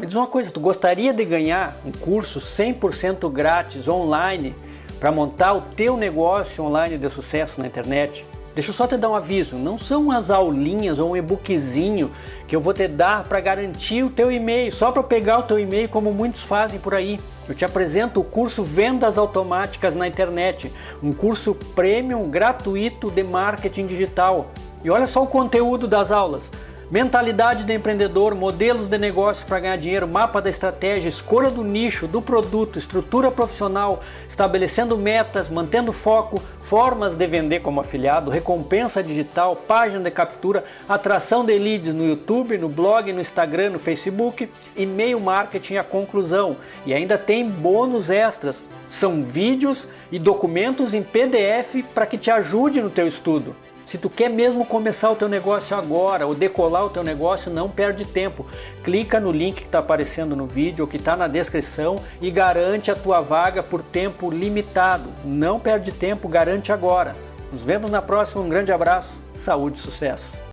Me diz uma coisa, tu gostaria de ganhar um curso 100% grátis online para montar o teu negócio online de sucesso na internet? Deixa eu só te dar um aviso, não são as aulinhas ou um e-bookzinho que eu vou te dar para garantir o teu e-mail, só para pegar o teu e-mail como muitos fazem por aí. Eu te apresento o curso Vendas Automáticas na Internet, um curso premium gratuito de marketing digital. E olha só o conteúdo das aulas. Mentalidade de empreendedor, modelos de negócio para ganhar dinheiro, mapa da estratégia, escolha do nicho, do produto, estrutura profissional, estabelecendo metas, mantendo foco, formas de vender como afiliado, recompensa digital, página de captura, atração de leads no YouTube, no blog, no Instagram, no Facebook, e-mail marketing a conclusão. E ainda tem bônus extras, são vídeos e documentos em PDF para que te ajude no teu estudo. Se tu quer mesmo começar o teu negócio agora ou decolar o teu negócio, não perde tempo. Clica no link que está aparecendo no vídeo ou que está na descrição e garante a tua vaga por tempo limitado. Não perde tempo, garante agora. Nos vemos na próxima, um grande abraço, saúde e sucesso!